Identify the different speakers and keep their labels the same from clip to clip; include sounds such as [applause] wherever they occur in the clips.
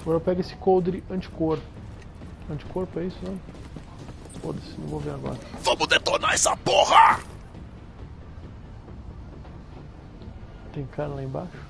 Speaker 1: Agora eu pego esse coldre anticor. Anticorpo é isso, né? Foda-se, não vou ver agora.
Speaker 2: Vamos detonar essa porra!
Speaker 1: Tem cara lá embaixo?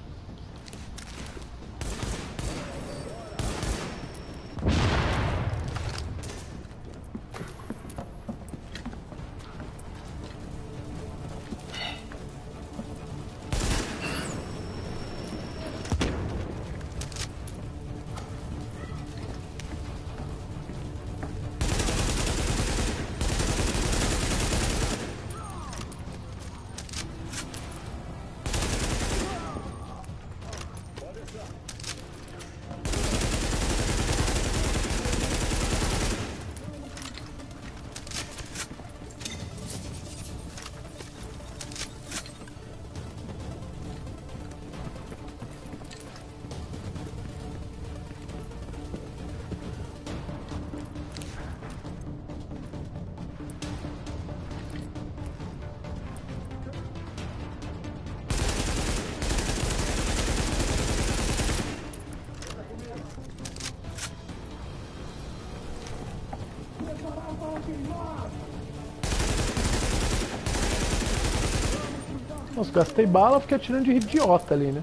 Speaker 1: Nossa, gastei bala, fiquei atirando de idiota ali, né?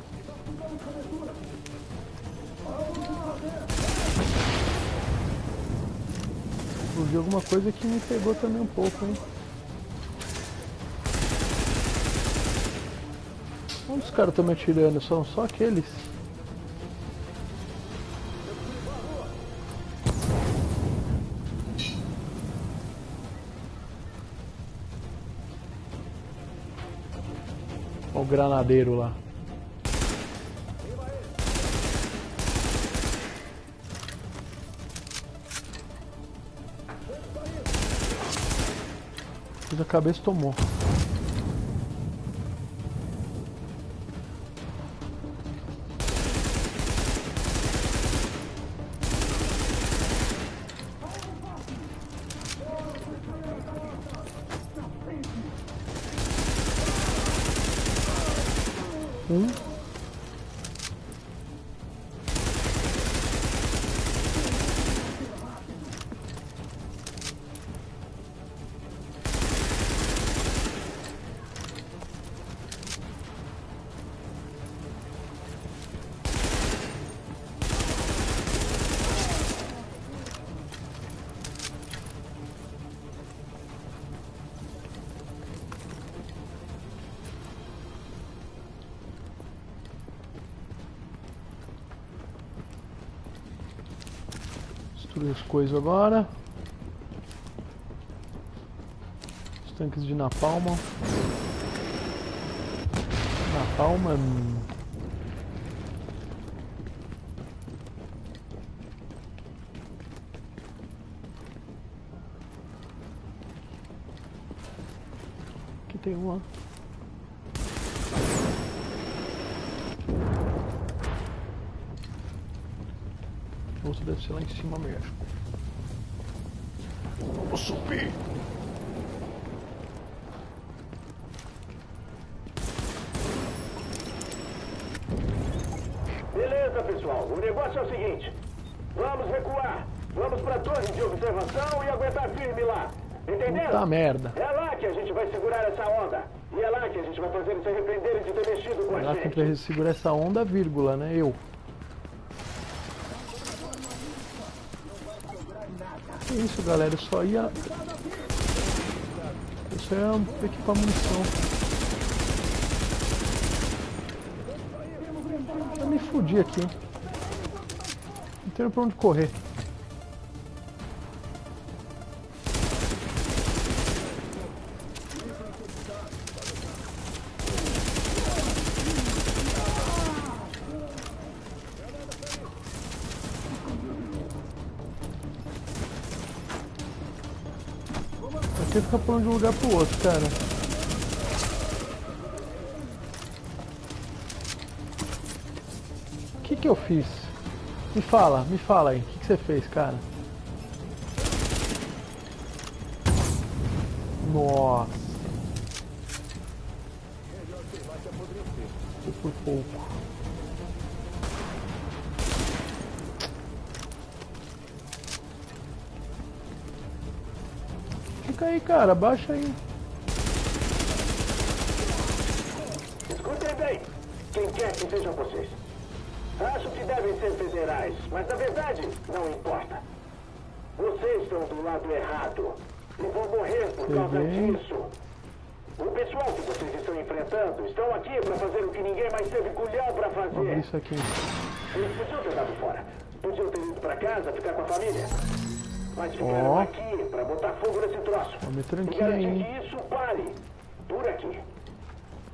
Speaker 1: vi alguma coisa que me pegou também um pouco, hein? Onde os caras estão me atirando? São só aqueles? O granadeiro lá. Fiz a cabeça tomou. Destruir as coisas agora. Os tanques de napalm. Napalm. Aqui tem uma. Outra deve ser lá em cima mesmo. Vamos subir.
Speaker 3: Beleza, pessoal. O negócio é o seguinte. Vamos recuar. Vamos pra torre de observação e aguentar firme lá. Entendeu?
Speaker 1: Puta merda.
Speaker 3: É lá que a gente vai segurar essa onda. E é lá que a gente vai fazer eles se arrependerem de ter mexido com
Speaker 1: é
Speaker 3: a
Speaker 1: lá
Speaker 3: gente.
Speaker 1: que a gente segurar essa onda, vírgula, né? Eu. Isso, galera? Só ia... Só ia equipar munição. Eu me fudi aqui. Não tenho pra onde correr. Pulando de um lugar pro outro, cara. O que que eu fiz? Me fala, me fala aí. O que, que você fez, cara? Nossa. Por pouco. Fica aí, cara, abaixa aí.
Speaker 3: Escutem bem, quem quer que sejam vocês. Acho que devem ser federais, mas na verdade não importa. Vocês estão do lado errado e vão morrer por
Speaker 1: Sei
Speaker 3: causa
Speaker 1: bem.
Speaker 3: disso. O pessoal que vocês estão enfrentando estão aqui para fazer o que ninguém mais teve culhão para fazer.
Speaker 1: isso aqui.
Speaker 3: Eles podiam ter dado fora. Podiam ter ido pra casa, ficar com a família. Mas ficaram
Speaker 1: Ó.
Speaker 3: aqui pra botar fogo nesse troço.
Speaker 1: Me
Speaker 3: E
Speaker 1: tranquilo
Speaker 3: que isso pare. Por aqui.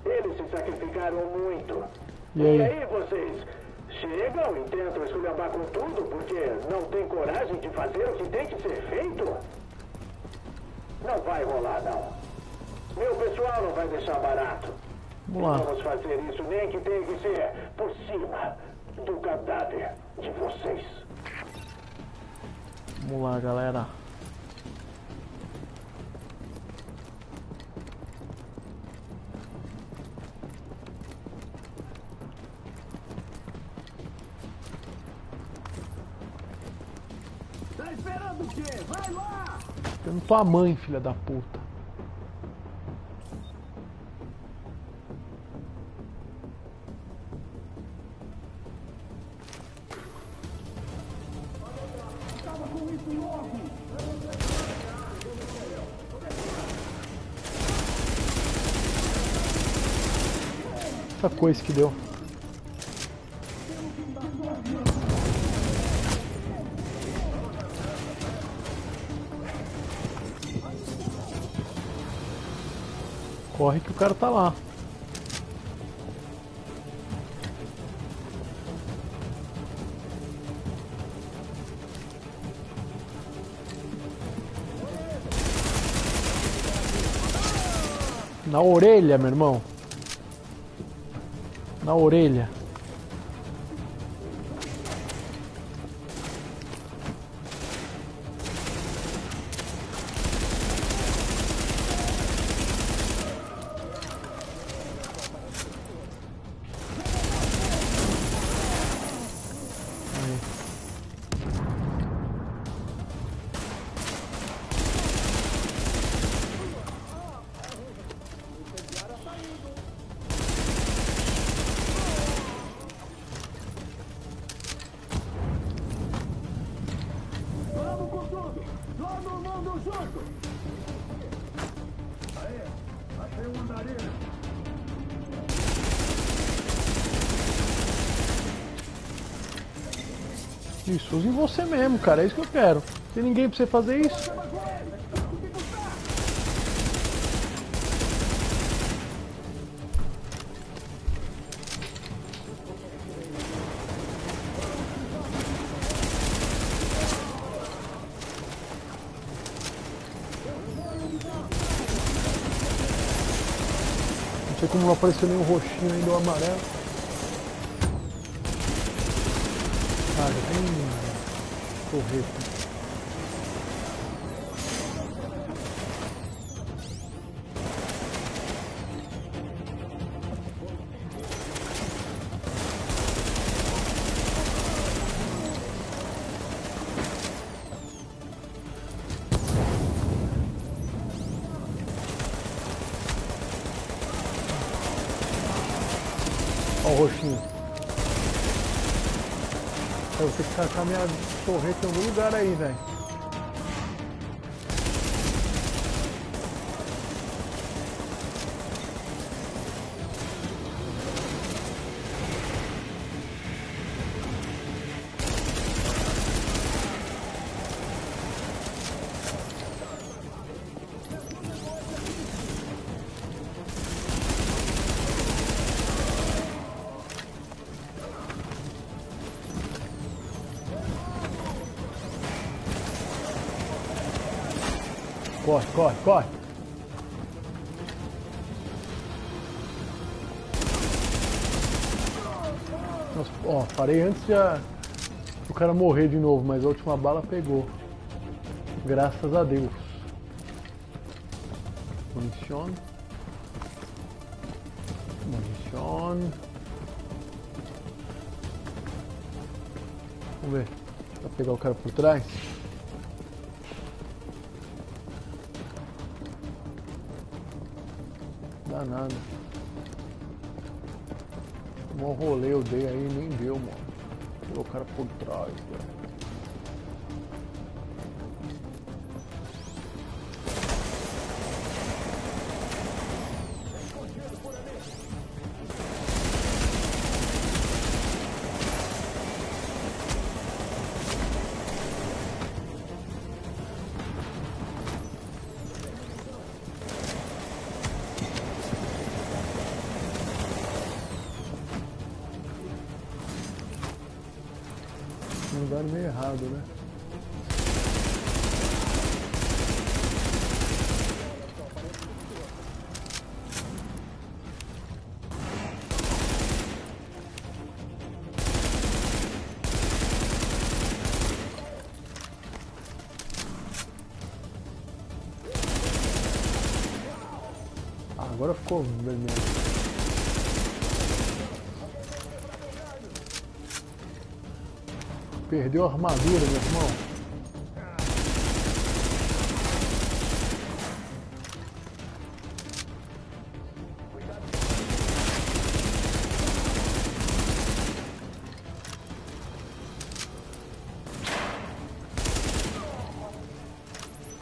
Speaker 3: Eles se sacrificaram muito.
Speaker 1: E aí?
Speaker 3: aí vocês chegam e tentam esculhambar com tudo porque não tem coragem de fazer o que tem que ser feito? Não vai rolar, não. Meu pessoal não vai deixar barato.
Speaker 1: Vamos lá.
Speaker 3: E vamos fazer isso nem que tenha que ser por cima do cadáver de vocês.
Speaker 1: Vamos lá, galera.
Speaker 3: Tá esperando o quê? Vai lá!
Speaker 1: Tendo tua mãe, filha da puta. Essa coisa que deu. Corre que o cara tá lá. Na orelha, meu irmão. Na orelha. Isso, use em você mesmo, cara. É isso que eu quero. Tem ninguém pra você fazer isso. Não sei como não apareceu nenhum roxinho ainda, o amarelo. Ah, já tem torreta. Ó o roxinho. Ter que tacar minha torreta em algum lugar aí, velho. Corre, corre, corre. Nossa, ó, parei antes de a- o cara morrer de novo, mas a última bala pegou. Graças a Deus. Munición. Munición. Vamos ver. Pra pegar o cara por trás. Dá nada. Um rolê eu dei aí nem deu, mano. Tirou o cara por trás, velho. Lugar meio errado, né? Ah, agora ficou vermelho. Perdeu a armadura, meu irmão.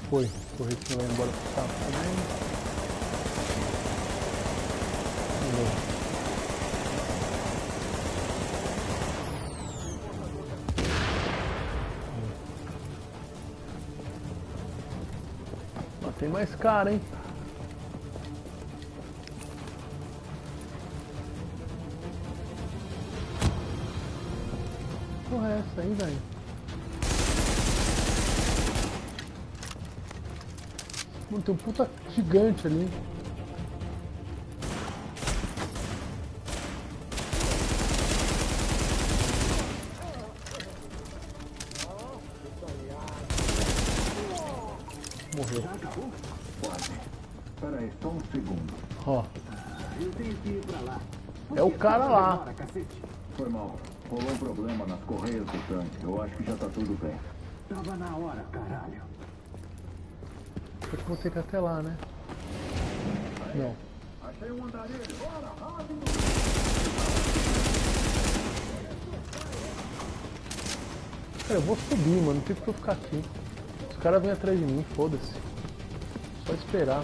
Speaker 1: Foi, corri que vai embora pro sapo também. Mais cara, hein? Porra é essa aí, velho? Mano, tem um puta gigante ali. É o cara lá.
Speaker 3: Cacete. Foi mal. Rolou um problema nas correias do tanque. Eu acho que já tá tudo bem. Tava na hora, caralho.
Speaker 1: Acho que vou ter que ir até lá, né? Não.
Speaker 3: Achei um andarilho. Bora, rápido.
Speaker 1: Cara, eu vou subir, mano. Não tem que eu ficar aqui. Os caras vêm atrás de mim, foda-se. Só esperar.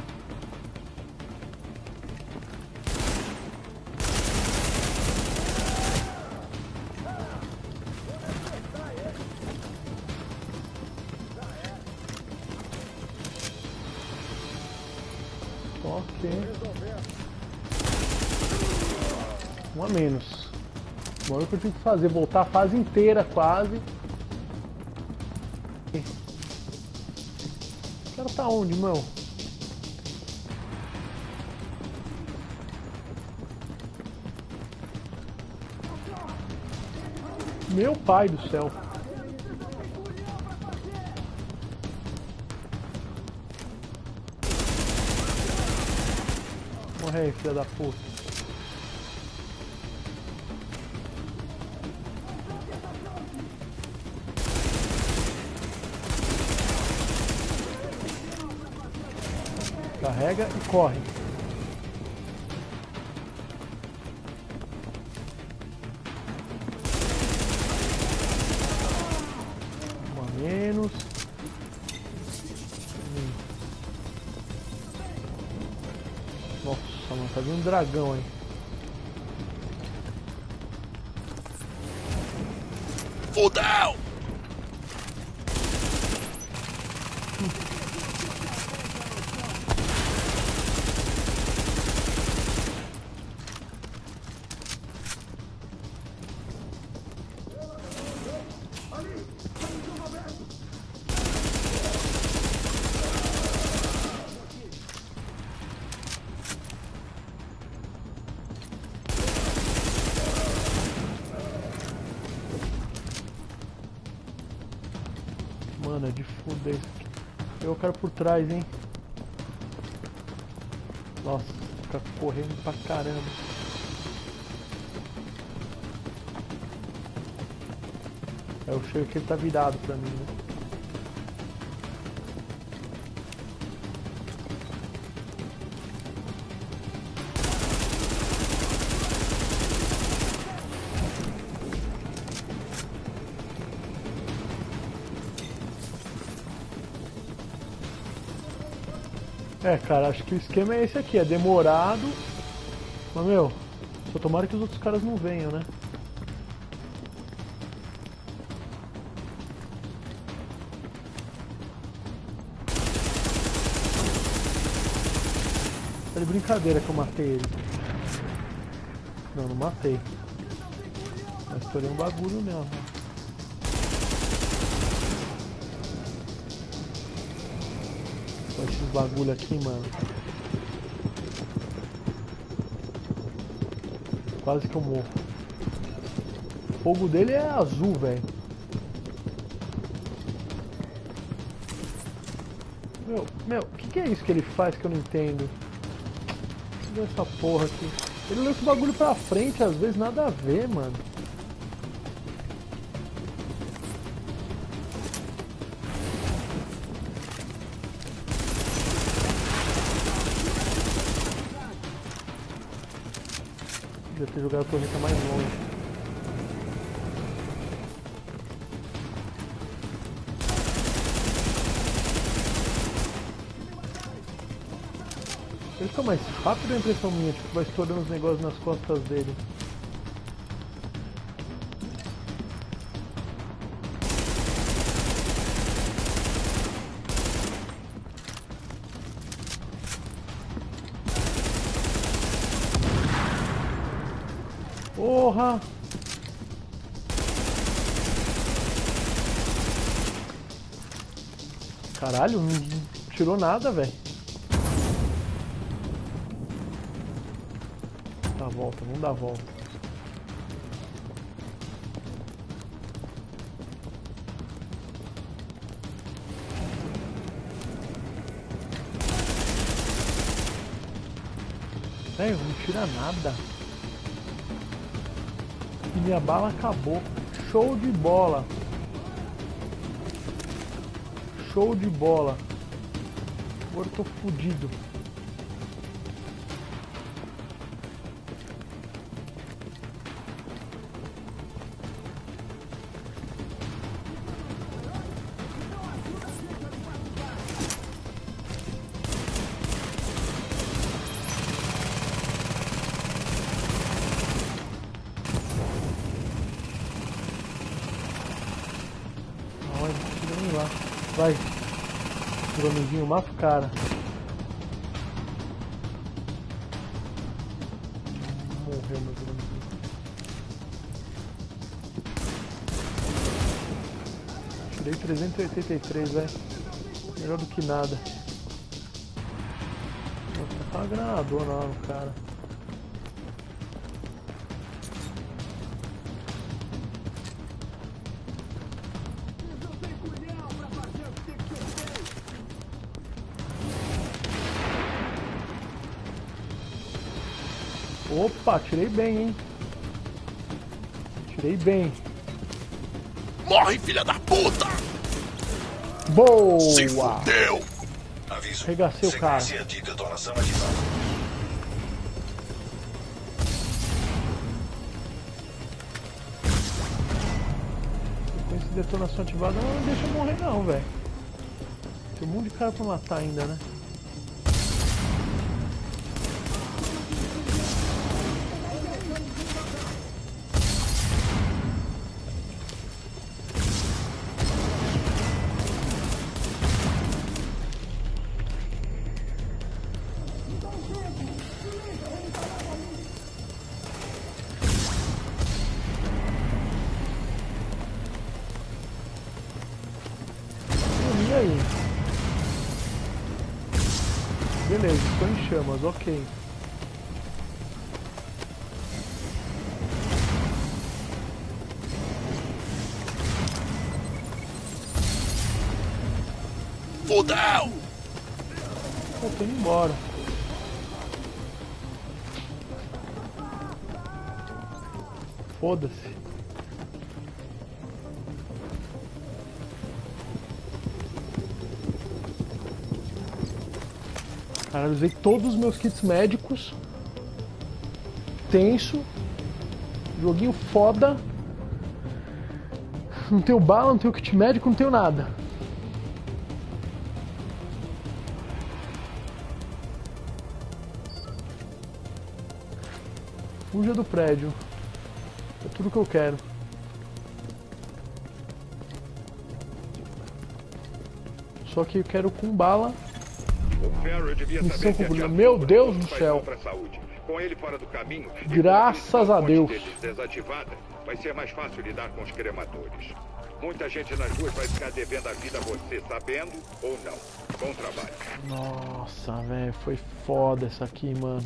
Speaker 1: Menos. Agora o que eu tenho que fazer? Voltar a fase inteira quase. O cara tá onde, meu? Meu pai do céu. Morre aí, filha da puta. Carrega e corre. Um a menos. Nossa, mano, tá vindo um dragão aí. Mano, [laughs] Quero por trás, hein? Nossa, fica correndo pra caramba. É o cheiro que ele tá virado pra mim, né? É, cara, acho que o esquema é esse aqui, é demorado. Mas, meu, só tomara que os outros caras não venham, né? Tá de brincadeira que eu matei ele. Não, não matei. Mas estourei um bagulho mesmo. Bagulho aqui, mano. Quase que eu morro. O fogo dele é azul, velho. Meu, meu, o que, que é isso que ele faz que eu não entendo? Essa porra aqui. Ele lança o bagulho pra frente, às vezes nada a ver, mano. Devia ter jogado a torreta mais longe. Ele fica mais rápido a impressão minha, tipo, vai estourando os negócios nas costas dele. Porra! Caralho, não tirou nada, velho. Dá a volta, vamos dar a volta. Velho, não tira nada. Minha bala acabou. Show de bola. Show de bola. Agora eu tô fudido. Cara. Morreu meu dronezinho. Tirei 383, velho. Melhor do que nada. Nossa, tá uma granadona lá no cara. Opa, tirei bem, hein? Tirei bem.
Speaker 2: Morre, filha da puta!
Speaker 1: Boa!
Speaker 2: Se fudeu!
Speaker 4: Aviso.
Speaker 1: Arregacei o cara.
Speaker 4: De detonação ativada.
Speaker 1: Com esse detonação ativada não deixa eu morrer não, velho. Tem um monte de cara pra matar ainda, né? Beleza, estou em chamas, ok.
Speaker 2: Fudeu!
Speaker 1: Pô, tô indo embora. Foda-se. Analisei todos os meus kits médicos. Tenso. Joguinho foda. Não tenho bala, não tenho kit médico, não tenho nada. Fuja do prédio. É tudo que eu quero. Só que eu quero com bala Missão
Speaker 5: atirar
Speaker 1: Meu Deus do céu.
Speaker 5: do caminho,
Speaker 1: Graças
Speaker 5: a
Speaker 1: Deus.
Speaker 5: desativada, vai ser mais fácil lidar com os cremadores. Muita gente nas ruas vai ficar devendo a vida a você, sabendo ou não. Bom trabalho.
Speaker 1: Nossa, velho, foi foda essa aqui, mano.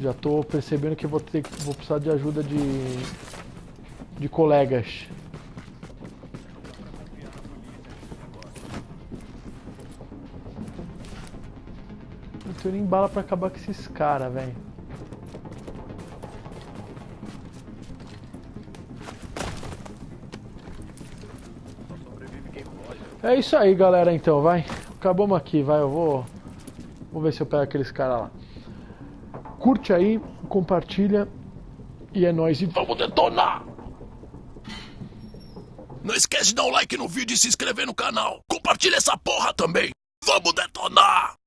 Speaker 1: Já tô percebendo que eu vou ter vou precisar de ajuda de de colegas. Não tenho nem bala pra acabar com esses caras, velho. É isso aí, galera, então, vai. Acabamos aqui, vai, eu vou... Vou ver se eu pego aqueles caras lá. Curte aí, compartilha e é nóis. E vamos detonar!
Speaker 2: Não esquece de dar um like no vídeo e se inscrever no canal. Compartilha essa porra também. Vamos detonar!